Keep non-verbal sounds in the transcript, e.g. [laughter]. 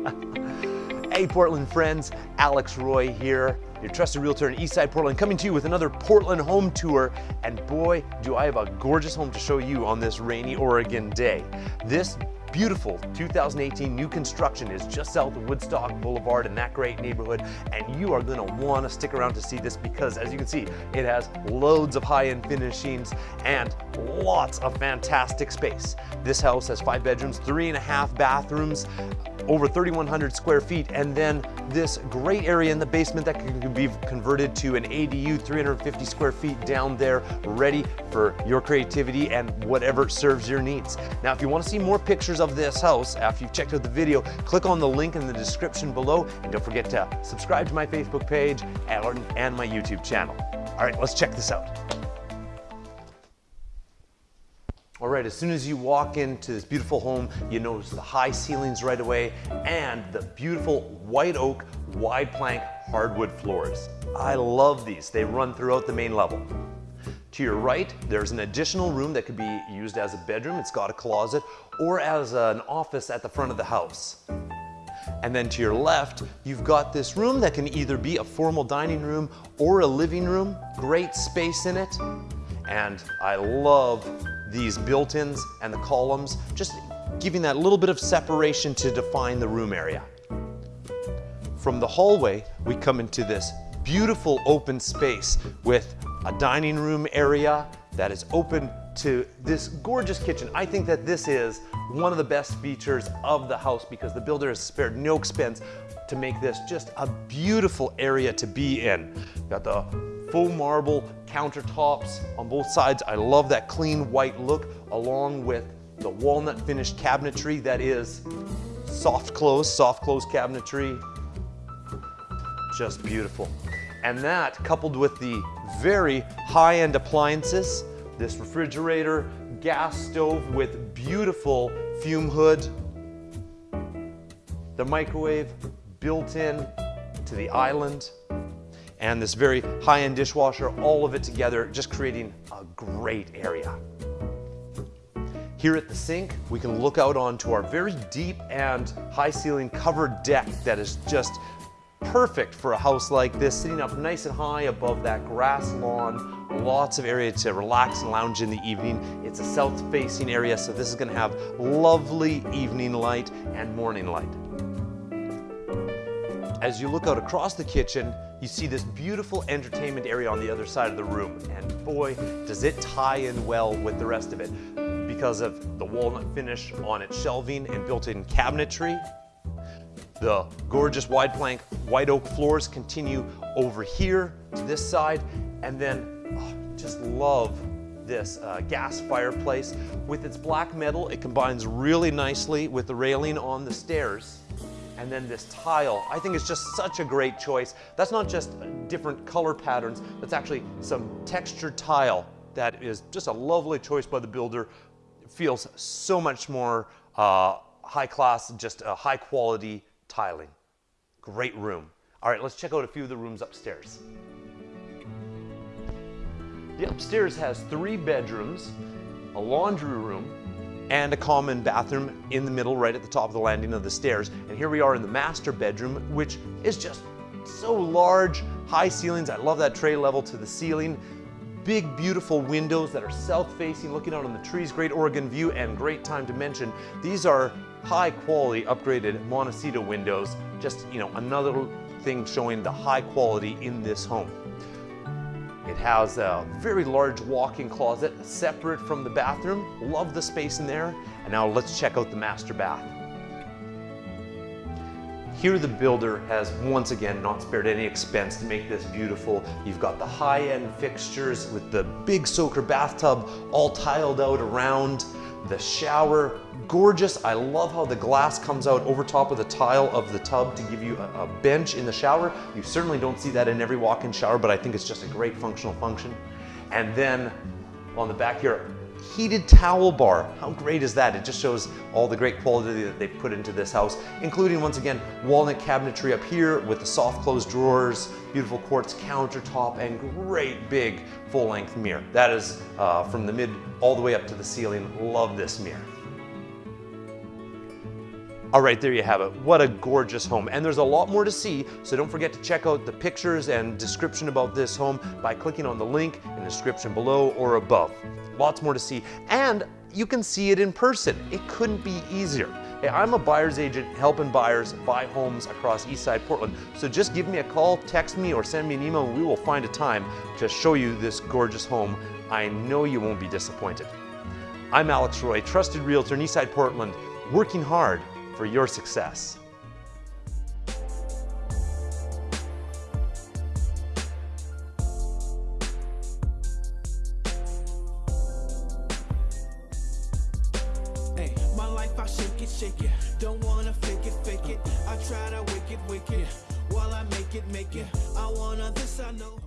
[laughs] hey Portland friends, Alex Roy here, your trusted realtor in Eastside Portland, coming to you with another Portland home tour. And boy, do I have a gorgeous home to show you on this rainy Oregon day. This beautiful 2018 new construction is just south of Woodstock Boulevard in that great neighborhood and you are going to want to stick around to see this because as you can see it has loads of high-end finishings and lots of fantastic space. This house has five bedrooms, three and a half bathrooms, over 3,100 square feet, and then this great area in the basement that can be converted to an ADU, 350 square feet down there, ready for your creativity and whatever serves your needs. Now, if you want to see more pictures of this house after you've checked out the video, click on the link in the description below, and don't forget to subscribe to my Facebook page and my YouTube channel. All right, let's check this out. All right, as soon as you walk into this beautiful home, you notice the high ceilings right away and the beautiful white oak, wide plank hardwood floors. I love these. They run throughout the main level. To your right, there's an additional room that could be used as a bedroom. It's got a closet or as an office at the front of the house. And then to your left, you've got this room that can either be a formal dining room or a living room. Great space in it. And I love these built-ins and the columns, just giving that little bit of separation to define the room area. From the hallway, we come into this beautiful open space with a dining room area that is open to this gorgeous kitchen. I think that this is one of the best features of the house because the builder has spared no expense to make this just a beautiful area to be in. Got the faux marble countertops on both sides. I love that clean white look along with the walnut finished cabinetry that is soft close, soft close cabinetry. Just beautiful. And that coupled with the very high-end appliances, this refrigerator, gas stove with beautiful fume hood, the microwave built in to the island, and this very high-end dishwasher, all of it together, just creating a great area. Here at the sink, we can look out onto our very deep and high ceiling covered deck that is just perfect for a house like this, sitting up nice and high above that grass lawn, lots of area to relax and lounge in the evening. It's a south-facing area, so this is gonna have lovely evening light and morning light. As you look out across the kitchen, you see this beautiful entertainment area on the other side of the room. And boy, does it tie in well with the rest of it because of the walnut finish on its shelving and built-in cabinetry. The gorgeous wide plank white oak floors continue over here to this side. And then, oh, just love this uh, gas fireplace. With its black metal, it combines really nicely with the railing on the stairs and then this tile. I think it's just such a great choice. That's not just different color patterns, that's actually some textured tile that is just a lovely choice by the builder. It feels so much more uh, high class, just a high quality tiling. Great room. All right, let's check out a few of the rooms upstairs. The upstairs has three bedrooms, a laundry room, and a common bathroom in the middle right at the top of the landing of the stairs. And here we are in the master bedroom, which is just so large, high ceilings. I love that tray level to the ceiling. Big, beautiful windows that are south-facing, looking out on the trees, great Oregon view, and great time to mention, these are high quality upgraded Montecito windows. Just, you know, another thing showing the high quality in this home. Has a very large walk-in closet separate from the bathroom. Love the space in there. And now let's check out the master bath. Here the builder has once again not spared any expense to make this beautiful. You've got the high-end fixtures with the big soaker bathtub all tiled out around. The shower, gorgeous. I love how the glass comes out over top of the tile of the tub to give you a, a bench in the shower. You certainly don't see that in every walk-in shower, but I think it's just a great functional function. And then on the back here, heated towel bar. How great is that? It just shows all the great quality that they put into this house, including once again, walnut cabinetry up here with the soft closed drawers, beautiful quartz countertop, and great big full length mirror. That is uh, from the mid all the way up to the ceiling. Love this mirror. All right, there you have it. What a gorgeous home. And there's a lot more to see, so don't forget to check out the pictures and description about this home by clicking on the link in the description below or above. Lots more to see. And you can see it in person. It couldn't be easier. Hey, I'm a buyer's agent helping buyers buy homes across Eastside Portland. So just give me a call, text me, or send me an email, and we will find a time to show you this gorgeous home. I know you won't be disappointed. I'm Alex Roy, trusted realtor in Eastside Portland, working hard for your success. Shake it, shake it. Don't wanna fake it, fake it. I try to. While I make it, make it. I this, I know.